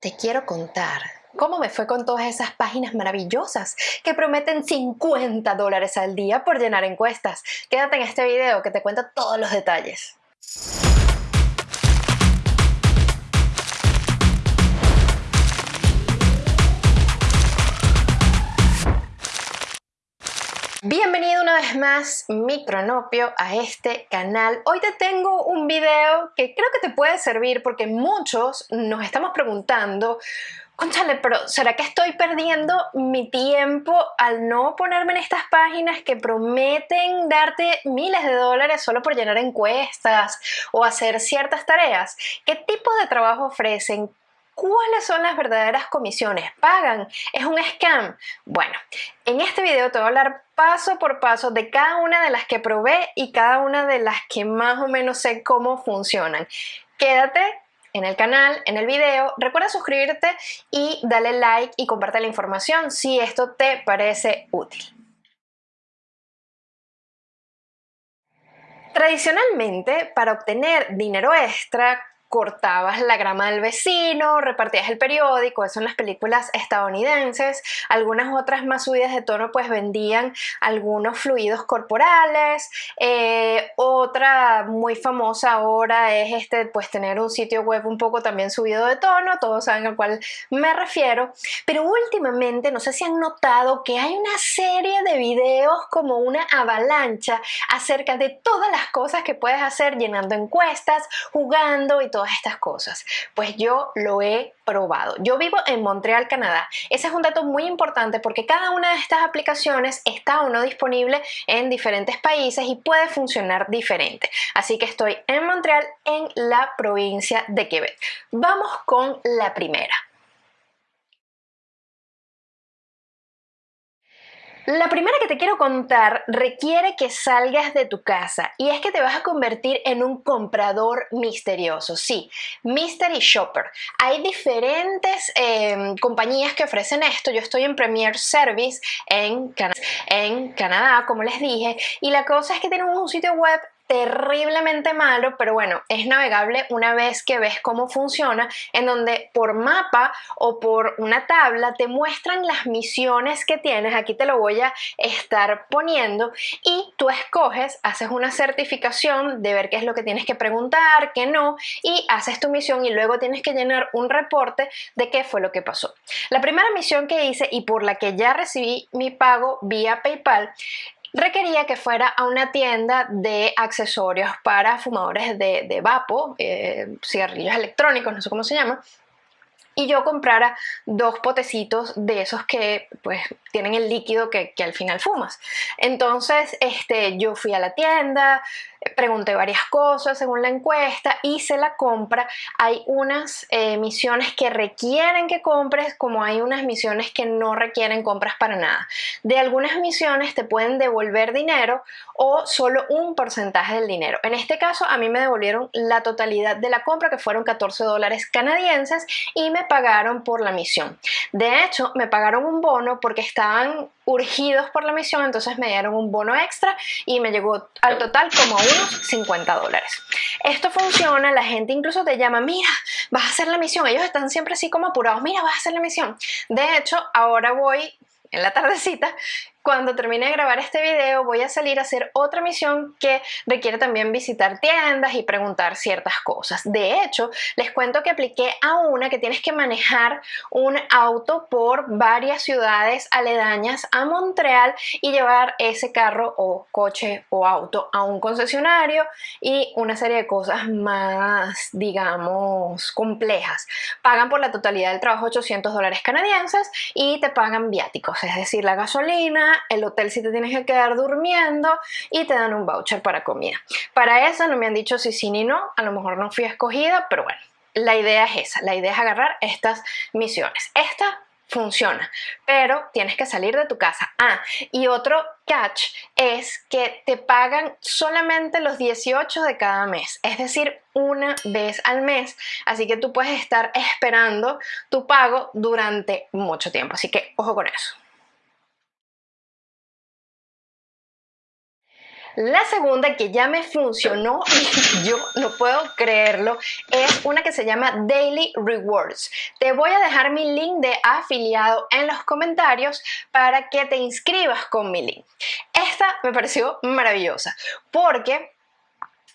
Te quiero contar cómo me fue con todas esas páginas maravillosas que prometen 50 dólares al día por llenar encuestas. Quédate en este video que te cuenta todos los detalles. Bienvenido una vez más, Micronopio, a este canal. Hoy te tengo un video que creo que te puede servir porque muchos nos estamos preguntando Conchale, pero ¿será que estoy perdiendo mi tiempo al no ponerme en estas páginas que prometen darte miles de dólares solo por llenar encuestas o hacer ciertas tareas? ¿Qué tipo de trabajo ofrecen? ¿Cuáles son las verdaderas comisiones? ¿Pagan? ¿Es un scam? Bueno, en este video te voy a hablar paso por paso de cada una de las que probé y cada una de las que más o menos sé cómo funcionan. Quédate en el canal, en el video. Recuerda suscribirte y dale like y comparte la información si esto te parece útil. Tradicionalmente, para obtener dinero extra, cortabas la grama del vecino, repartías el periódico, eso en las películas estadounidenses, algunas otras más subidas de tono pues vendían algunos fluidos corporales, eh, otra muy famosa ahora es este pues tener un sitio web un poco también subido de tono, todos saben al cual me refiero, pero últimamente no sé si han notado que hay una serie de videos como una avalancha acerca de todas las cosas que puedes hacer llenando encuestas, jugando y todo estas cosas? Pues yo lo he probado. Yo vivo en Montreal, Canadá. Ese es un dato muy importante porque cada una de estas aplicaciones está o no disponible en diferentes países y puede funcionar diferente. Así que estoy en Montreal, en la provincia de Quebec. Vamos con la primera. La primera que te quiero contar requiere que salgas de tu casa y es que te vas a convertir en un comprador misterioso. Sí, Mystery Shopper. Hay diferentes em, compañías que ofrecen esto. Yo estoy en Premier Service en, en Canadá, como les dije, y la cosa es que tenemos un sitio web terriblemente malo, pero bueno, es navegable una vez que ves cómo funciona, en donde por mapa o por una tabla te muestran las misiones que tienes, aquí te lo voy a estar poniendo, y tú escoges, haces una certificación de ver qué es lo que tienes que preguntar, qué no, y haces tu misión y luego tienes que llenar un reporte de qué fue lo que pasó. La primera misión que hice y por la que ya recibí mi pago vía PayPal requería que fuera a una tienda de accesorios para fumadores de, de vapo, eh, cigarrillos electrónicos, no sé cómo se llama, y yo comprara dos potecitos de esos que pues tienen el líquido que, que, al final fumas. Entonces este, yo fui a la tienda, pregunté varias cosas según la encuesta, hice la compra. Hay unas eh, misiones que requieren que compres, como hay unas misiones que no requieren compras para nada. De algunas misiones te pueden devolver dinero o solo un porcentaje del dinero. En este caso a mí me devolvieron la totalidad de la compra, que fueron 14 dólares canadienses, y me pagaron por la misión. De hecho, me pagaron un bono porque estaban urgidos por la misión, entonces me dieron un bono extra y me llegó al total como unos 50 dólares. Esto funciona, la gente incluso te llama, mira, vas a hacer la misión, ellos están siempre así como apurados, mira, vas a hacer la misión. De hecho, ahora voy en la tardecita cuando termine de grabar este video voy a salir a hacer otra misión que requiere también visitar tiendas y preguntar ciertas cosas. De hecho, les cuento que apliqué a una que tienes que manejar un auto por varias ciudades aledañas a Montreal y llevar ese carro o coche o auto a un concesionario y una serie de cosas más, digamos, complejas. Pagan por la totalidad del trabajo 800 dólares canadienses y te pagan viáticos, es decir, la gasolina, el hotel si te tienes que quedar durmiendo y te dan un voucher para comida. Para eso no me han dicho si sí ni no, a lo mejor no fui escogida, pero bueno, la idea es esa, la idea es agarrar estas misiones. Esta funciona, pero tienes que salir de tu casa. Ah, y otro catch es que te pagan solamente los 18 de cada mes, es decir, una vez al mes, así que tú puedes estar esperando tu pago durante mucho tiempo, así que ojo con eso. La segunda que ya me funcionó y yo no puedo creerlo es una que se llama Daily Rewards. Te voy a dejar mi link de afiliado en los comentarios para que te inscribas con mi link. Esta me pareció maravillosa porque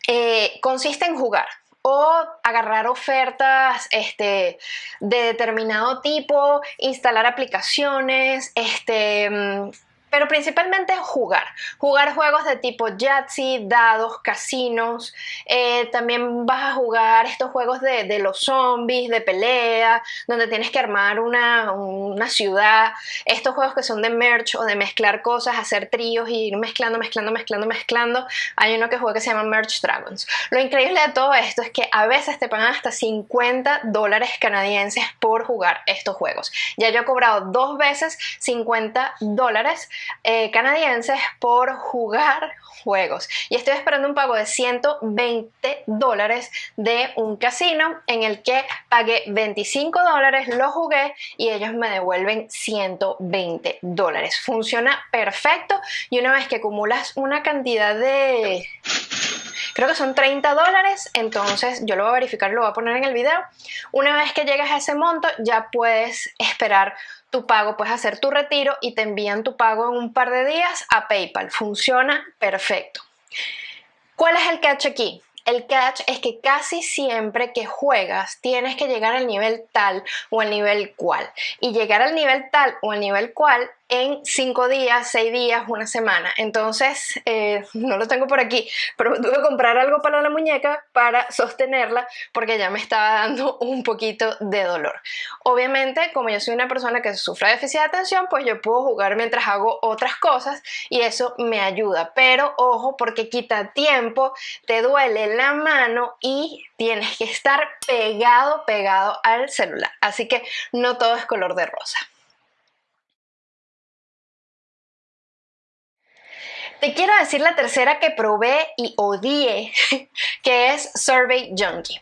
eh, consiste en jugar o agarrar ofertas este, de determinado tipo, instalar aplicaciones, este, mm, pero principalmente jugar. Jugar juegos de tipo Yahtzee, dados, casinos. Eh, también vas a jugar estos juegos de, los zombies, de pelea, donde tienes que armar una, una, ciudad. Estos juegos que son de merch o de mezclar cosas, hacer tríos y ir mezclando, mezclando, mezclando, mezclando. Hay uno que juega que se llama Merch Dragons. Lo increíble de todo esto es que a veces te pagan hasta 50 dólares canadienses por jugar estos juegos. Ya yo he cobrado dos veces 50 dólares eh, canadienses por jugar juegos. Y estoy esperando un pago de 120 dólares de un casino en el que pagué 25 dólares, lo jugué y ellos me devuelven 120 dólares. Funciona perfecto y una vez que acumulas una cantidad de creo que son 30 dólares, entonces yo lo voy a verificar, lo voy a poner en el video. Una vez que llegas a ese monto, ya puedes esperar tu pago, puedes hacer tu retiro y te envían tu pago en un par de días a PayPal. Funciona perfecto. ¿Cuál es el catch aquí? El catch es que casi siempre que juegas tienes que llegar al nivel tal o al nivel cual. Y llegar al nivel tal o al nivel cual en cinco días, seis días, una semana. Entonces, eh, no lo tengo por aquí, pero tuve que comprar algo para la muñeca para sostenerla porque ya me estaba dando un poquito de dolor. Obviamente, como yo soy una persona que sufre de déficit de atención, pues yo puedo jugar mientras hago otras cosas y eso me ayuda. Pero ojo, porque quita tiempo, te duele la mano y tienes que estar pegado, pegado al celular. Así que no todo es color de rosa. Te quiero decir la tercera que probé y odié, que es Survey Junkie.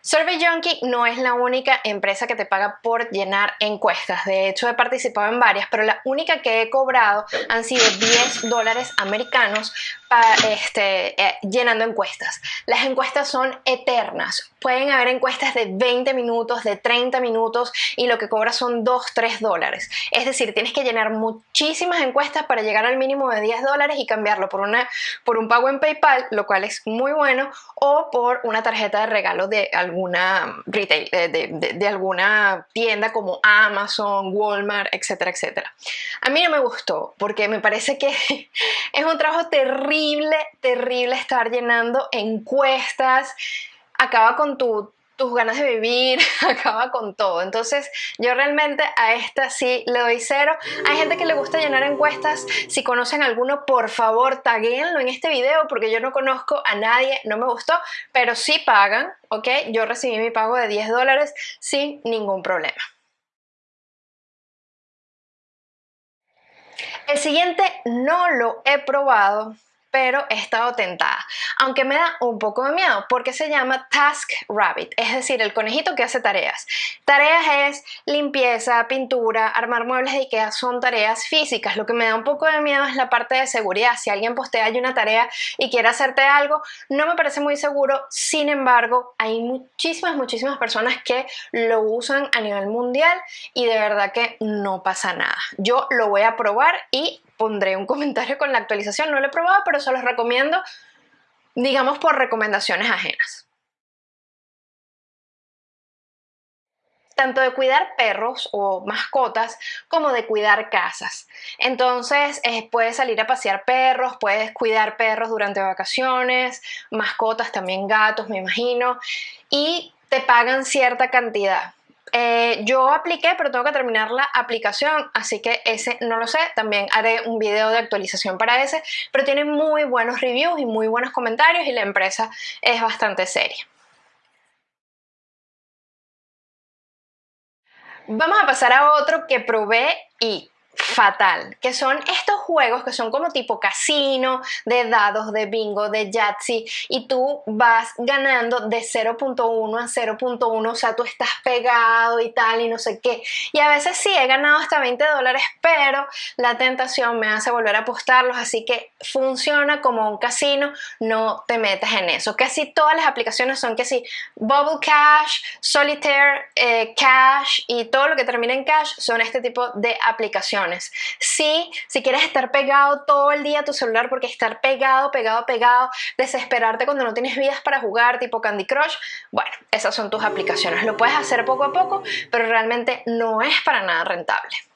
Survey Junkie no es la única empresa que te paga por llenar encuestas. De hecho, he participado en varias, pero la única que he cobrado han sido 10 dólares americanos este, eh, llenando encuestas. Las encuestas son eternas. Pueden haber encuestas de 20 minutos, de 30 minutos y lo que cobra son 2, 3 dólares. Es decir, tienes que llenar muchísimas encuestas para llegar al mínimo de 10 dólares y cambiarlo por, una, por un pago en PayPal, lo cual es muy bueno, o por una tarjeta de regalo de alguna retail, de, de alguna tienda como Amazon, Walmart, etcétera, etcétera. A mí no me gustó porque me parece que es un trabajo terrible terrible, terrible estar llenando encuestas, acaba con tus ganas de vivir, acaba con todo. Entonces yo realmente a esta sí le doy cero. Hay gente que le gusta llenar encuestas. Si conocen alguno, por favor, taguenlo en este video porque yo no conozco a nadie, no me gustó, pero sí pagan, ¿ok? Yo recibí mi pago de 10 dólares sin ningún problema. El siguiente no lo he probado, pero he estado tentada, aunque me da un poco de miedo porque se llama Task Rabbit, es decir, el conejito que hace tareas. Tareas es limpieza, pintura, armar muebles de Ikea, son tareas físicas. Lo que me da un poco de miedo es la parte de seguridad. Si alguien postea una tarea y quiere hacerte algo, no me parece muy seguro. Sin embargo, hay muchísimas, muchísimas personas que lo usan a nivel mundial y de verdad que no pasa nada. Yo lo voy a probar y pondré un comentario con la actualización. No lo he probado, pero se los recomiendo, digamos, por recomendaciones ajenas. tanto de cuidar perros o mascotas como de cuidar casas. Entonces eh, puedes salir a pasear perros, puedes cuidar perros durante vacaciones, mascotas, también gatos, me imagino, y te pagan cierta cantidad. Eh, yo apliqué, pero tengo que terminar la aplicación, así que ese no lo sé. También haré un video de actualización para ese, pero tiene muy buenos reviews y muy buenos comentarios y la empresa es bastante seria. Vamos a pasar a otro que probé y fatal, que son estos juegos que son como tipo casino, de dados, de bingo, de Yahtzee, y tú vas ganando de 0.1 a 0.1, o sea, tú estás pegado y tal, y no sé qué. Y a veces sí, he ganado hasta 20 dólares, pero la tentación me hace volver a apostarlos, así que funciona como un casino, no te metas en eso. Casi todas las aplicaciones son que sí, Bubble Cash, Solitaire, eh, Cash y todo lo que termina en Cash son este tipo de aplicaciones. Sí, si quieres estar pegado todo el día a tu celular, porque estar pegado, pegado, pegado, desesperarte cuando no tienes vidas para jugar, tipo Candy Crush, bueno, esas son tus aplicaciones. Lo puedes hacer poco a poco, pero realmente no es para nada rentable.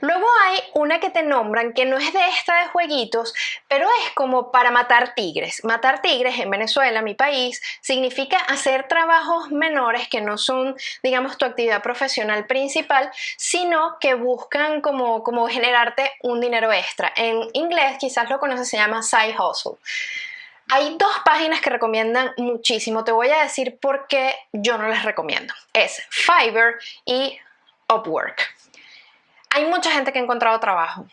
Luego hay una que te nombran que no es de esta de jueguitos, pero es como para matar tigres. Matar tigres en Venezuela, mi país, significa hacer trabajos menores que no son, digamos, tu actividad profesional principal, sino que buscan como, como generarte un dinero extra. En inglés quizás lo conoces, se llama side hustle. Hay dos páginas que recomiendan muchísimo. Te voy a decir por qué yo no les recomiendo. Es Fiverr y Upwork. Hay mucha gente que ha encontrado trabajo,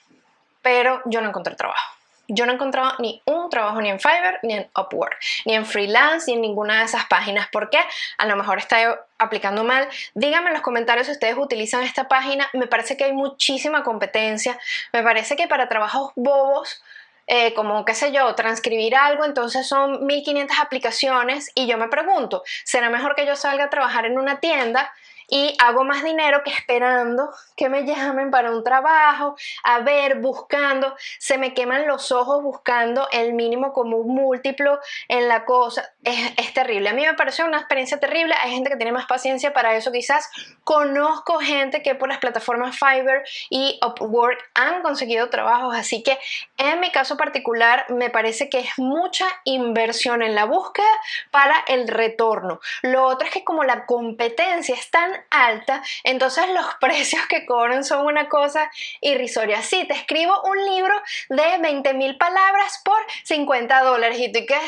pero yo no encontré trabajo. Yo no he encontrado ni un trabajo ni en Fiverr, ni en Upwork, ni en freelance, ni en ninguna de esas páginas. ¿Por qué? A lo mejor está aplicando mal. Díganme en los comentarios si ustedes utilizan esta página. Me parece que hay muchísima competencia. Me parece que para trabajos bobos, eh, como qué sé yo, transcribir algo, entonces son 1500 aplicaciones y yo me pregunto, ¿será mejor que yo salga a trabajar en una tienda y hago más dinero que esperando que me llamen para un trabajo, a ver, buscando, se me queman los ojos buscando el mínimo común múltiplo en la cosa, es, terrible. A mí me pareció una experiencia terrible, hay gente que tiene más paciencia para eso quizás, conozco gente que por las plataformas Fiverr y Upwork han conseguido trabajos, así que en mi caso particular me parece que es mucha inversión en la búsqueda para el retorno. Lo otro es que como la competencia es tan alta, entonces los precios que cobran son una cosa irrisoria. Sí, te escribo un libro de 20 mil palabras por 50 dólares y tú qué...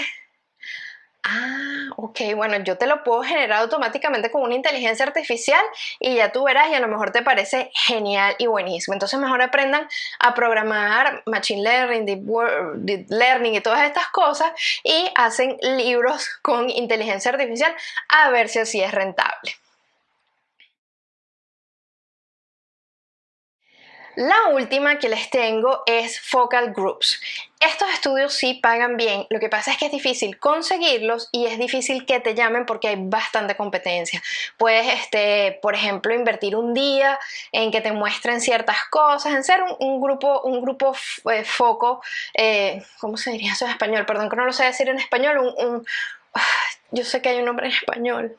Ah, ok, bueno, yo te lo puedo generar automáticamente con una inteligencia artificial y ya tú verás y a lo mejor te parece genial y buenísimo. Entonces mejor aprendan a programar Machine Learning, Deep, Learning y todas estas cosas y hacen libros con inteligencia artificial a ver si así es rentable. La última que les tengo es Focal Groups. Estos estudios sí pagan bien, lo que pasa es que es difícil conseguirlos y es difícil que te llamen porque hay bastante competencia. Puedes, este, por ejemplo, invertir un día en que te muestren ciertas cosas, en ser un, grupo, un grupo eh, foco, eh, ¿cómo se diría eso en español? Perdón que no lo sé decir en español, un, ah, yo sé que hay un nombre en español,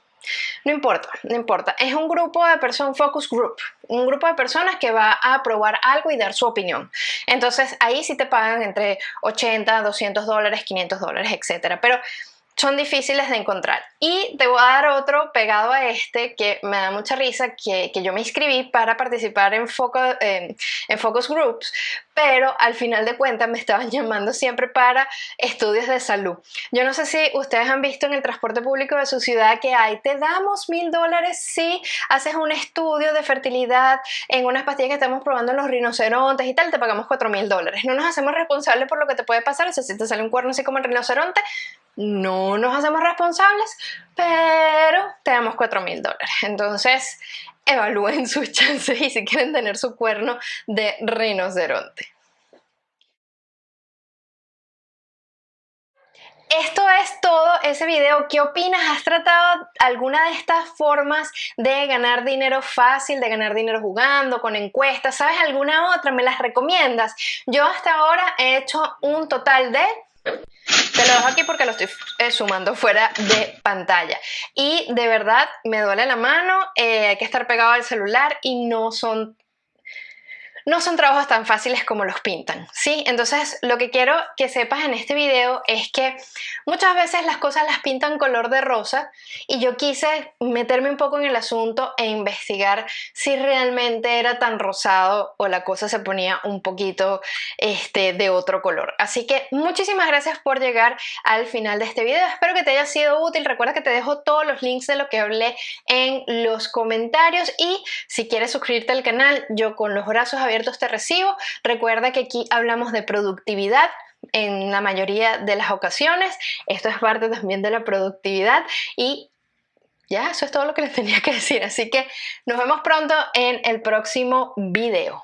no importa, no importa. Es un grupo de personas, focus group, un grupo de personas que va a probar algo y dar su opinión. Entonces ahí sí te pagan entre 80, 200 dólares, 500 dólares, etc. Pero son difíciles de encontrar. Y te voy a dar otro pegado a este que me da mucha risa, que, yo me inscribí para participar en, en Focus Groups, pero al final de cuentas me estaban llamando siempre para estudios de salud. Yo no sé si ustedes han visto en el transporte público de su ciudad que hay, te damos mil dólares si haces un estudio de fertilidad en unas pastillas que estamos probando en los rinocerontes y tal, te pagamos cuatro mil dólares. No nos hacemos responsables por lo que te puede pasar, o sea, si te sale un cuerno así como el rinoceronte, no nos hacemos responsables, pero te damos 4 mil dólares. Entonces, evalúen sus chances y si quieren tener su cuerno de rinoceronte. Esto es todo ese video. ¿Qué opinas? ¿Has tratado alguna de estas formas de ganar dinero fácil, de ganar dinero jugando, con encuestas? ¿Sabes alguna otra? ¿Me las recomiendas? Yo hasta ahora he hecho un total de te lo dejo aquí porque lo estoy eh, sumando fuera de pantalla. Y de verdad me duele la mano, eh, hay que estar pegado al celular y no son no son trabajos tan fáciles como los pintan, ¿sí? Entonces lo que quiero que sepas en este video es que muchas veces las cosas las pintan color de rosa y yo quise meterme un poco en el asunto e investigar si realmente era tan rosado o la cosa se ponía un poquito este, de otro color. Así que muchísimas gracias por llegar al final de este video, espero que te haya sido útil, recuerda que te dejo todos los links de lo que hablé en los comentarios y si quieres suscribirte al canal, yo con los brazos abiertos te recibo. Recuerda que aquí hablamos de productividad, en la mayoría de las ocasiones. Esto es parte también de la productividad y ya, eso es todo lo que les tenía que decir. Así que nos vemos pronto en el próximo video.